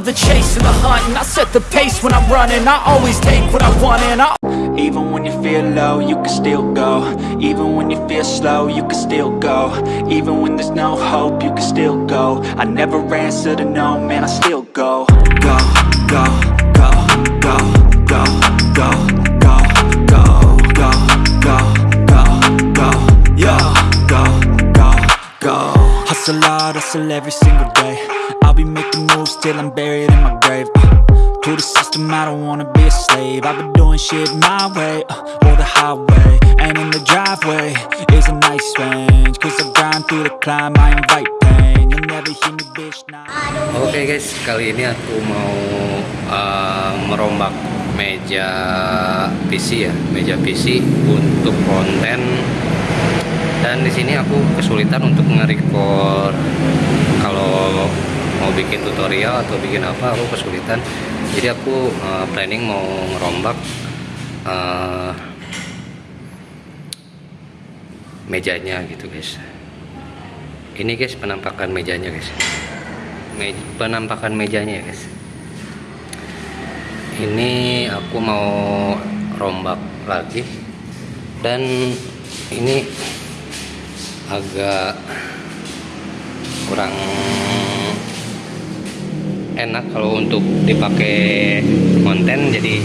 love the chase and the hunt And I set the pace when I'm running. I always take what I want and I Even when you feel low, you can still go. Even when you feel slow, you can still go. Even when there's no hope, you can still go. I never answer to no, man, I still go. Go, go, go, go, Hustle hard, hustle every single day. I'll be making moves till I'm buried in my grave. Uh, To the system, I don't wanna be a slave. I've been doing shit my way, uh, or the highway. And in the driveway is a nice range. Cause I grind through the climb, I invite pain. You'll never hear me bitch, nah. Oke guys, kali ini aku mau uh, merombak meja PC ya, meja PC untuk konten. Dan di sini aku kesulitan untuk nge-record kalau mau bikin tutorial atau bikin apa, aku kesulitan. Jadi aku uh, planning mau ngerombak uh, mejanya gitu guys. Ini guys penampakan mejanya guys me penampakan mejanya ya guys ini aku mau rombak lagi dan ini agak kurang enak kalau untuk dipakai konten. Jadi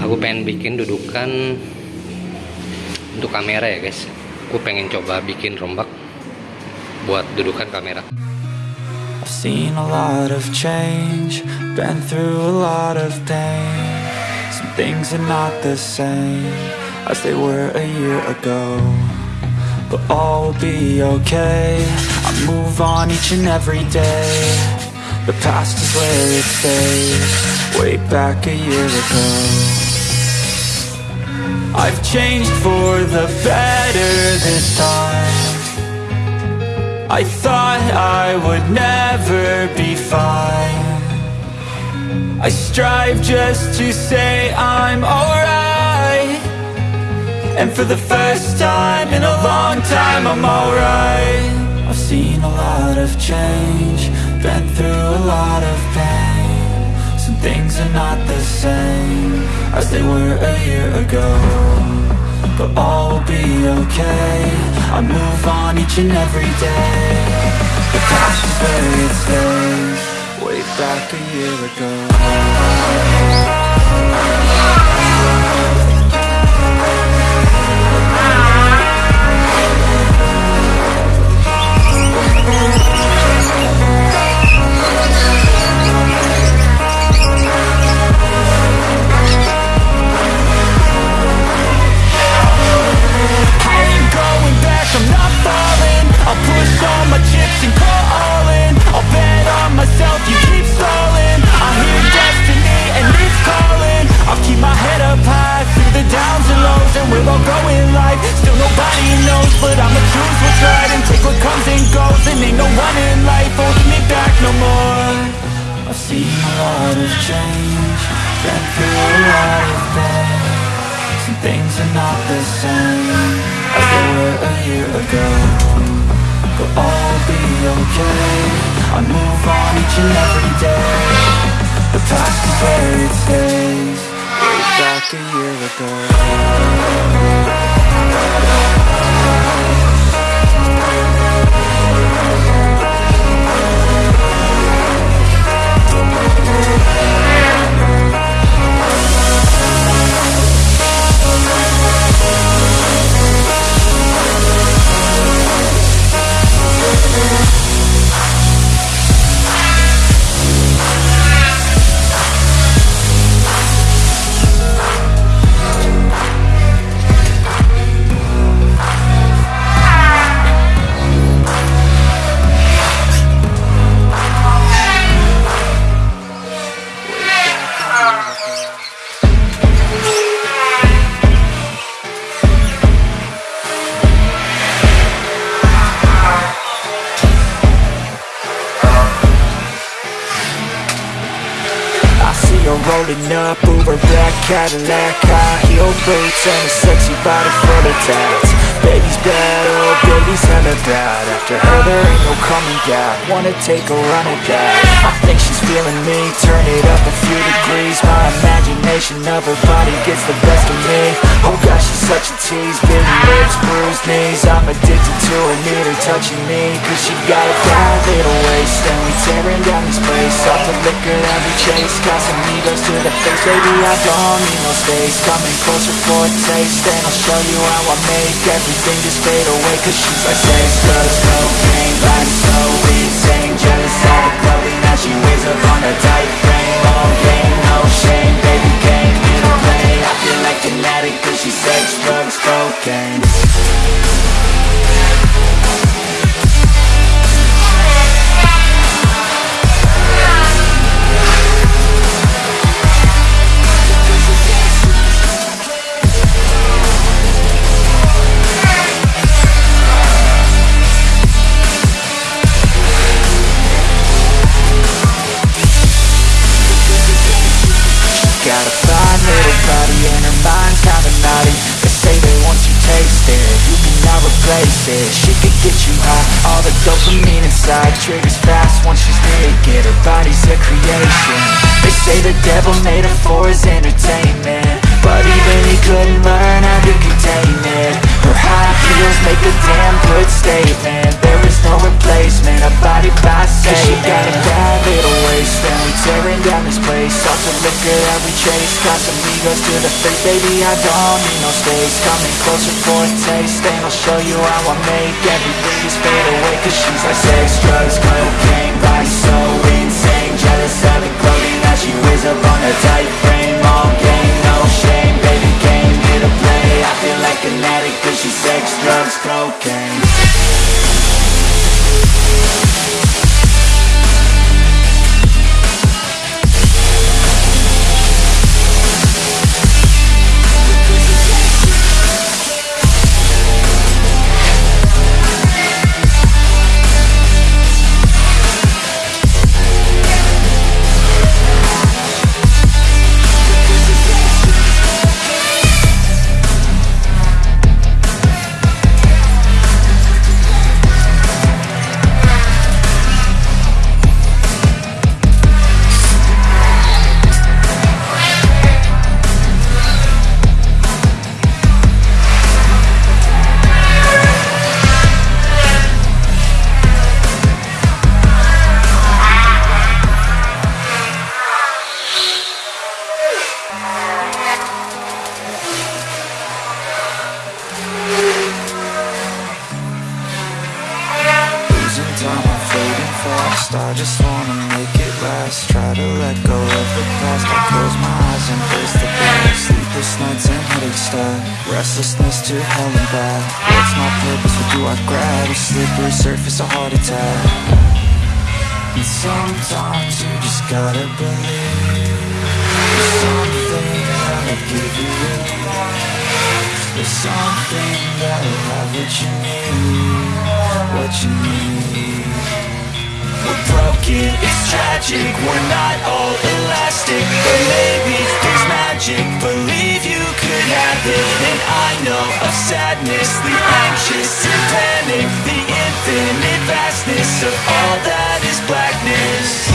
aku pengen bikin dudukan untuk kamera ya guys. Aku pengen coba bikin rombak buat dudukan kamera. Some things are not the same as they were a year ago But all will be okay, I move on each and every day. The past is where it stays, way back a year ago. I've changed for the better this time. I thought I would never be fine. I strive just to say I'm alright And for the first time in a long time I'm alright. I've seen a lot of change Been through a lot of pain. Some things are not the same As they were a year ago But all will be okay. I move on each and every day. The past is where it stays Way back a year ago girl We'll all be okay. I move on each and every day. The past is where it stays. Way back a year ago. Cadillac High heel boots and a sexy body full of tats. Baby's bad, oh baby's hella bad. After her there ain't no coming back. Wanna take a run at that I think she's feeling me. Turn it up a few degrees. My imagination of her body gets the best of me gosh, she's such a tease Big lips, bruised knees. I'm addicted to her, need her touching me. Cause she got a bad little waist And we tearing down this place. Off the liquor that we chase Got some egos to the face. Baby, I don't need no space. Coming closer for a taste And I'll show you how I make everything just fade away. Cause she's like sex, drugs, cocaine. Body so insane Jealous of the clothing that she wears up on her tight frame. All game, no shame drugs, Once she's naked, her body's a creation. They say the devil made her for his entertainment. But even he couldn't learn how to contain it. Her high heels make a damn good statement There is no replacement, a body by Cause she got a bad little waist And we tearing down this place. Off the liquor that we chase Got some egos to the face. Baby, I don't need no space. Coming closer for a taste And I'll show you how I make Everything just fade away. Cause she's like sex, drugs, cocaine. Body so insane. Jealous of the clothing that she wears up on her tight frame I just wanna make it last. Try to let go of the past. I close my eyes and face the past. Sleepless nights and headaches stack Restlessness to hell and back. What's my purpose, what do I grab? A slippery surface, a heart attack. And sometimes you just gotta believe There's something that'll give you There's something that'll have what you need What you need We're broken, it's tragic. We're not all elastic. But maybe there's magic. Believe you could have it. And I know of sadness The anxious and panic The infinite vastness Of all that is blackness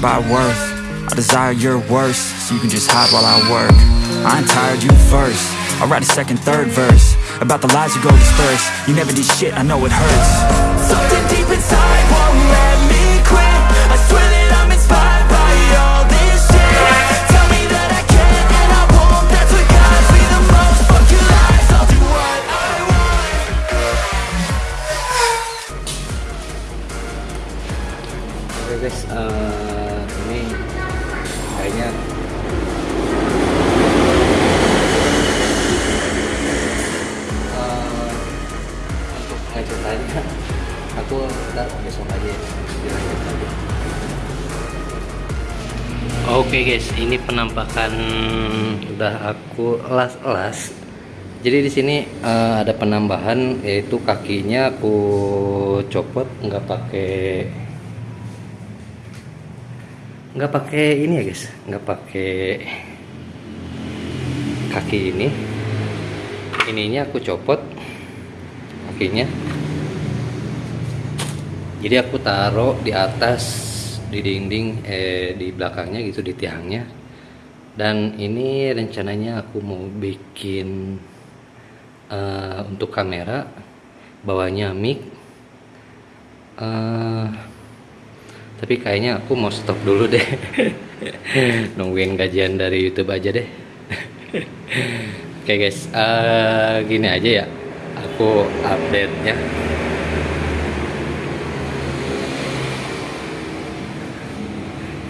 justified by worth. I desire your worst, so you can just hide while I work. I ain't tired, you first. I'll write a second, third verse About the lies you go disperse. You never did shit, I know it hurts. Something deep inside won't let me quit. I swear that I'm inspired by all this shit. Tell me that I can and I won't. That's what guides me the most. Fuck your lies, I'll do what I want. Oke guys, eh, ini kayaknya eh, untuk ngeceritanya aku ntar besok aja ya. Oke guys, ini penampakan udah aku las-las. Jadi di sini eh, ada penambahan yaitu kakinya aku copot nggak pakai nggak pakai ini ya guys. Nggak pakai kaki ini. Ininya aku copot kakinya. Jadi aku taruh di atas di dinding eh di belakangnya gitu di tiangnya. Dan ini rencananya aku mau bikin eh, untuk kamera bawahnya mic. Eh tapi kayaknya aku mau stop dulu deh. Nungguin gajian dari YouTube aja deh. Oke guys. Eh, gini aja ya. Aku update nya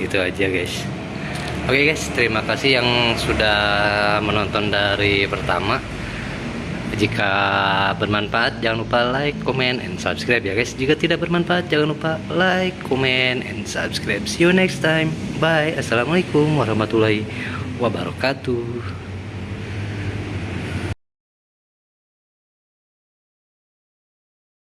gitu aja guys. Oke guys. Terima kasih yang sudah menonton dari pertama jika bermanfaat jangan lupa like, comment, and subscribe ya guys. Jika tidak bermanfaat jangan lupa like, comment, and subscribe. See you next time. Bye. Assalamualaikum warahmatullahi wabarakatuh.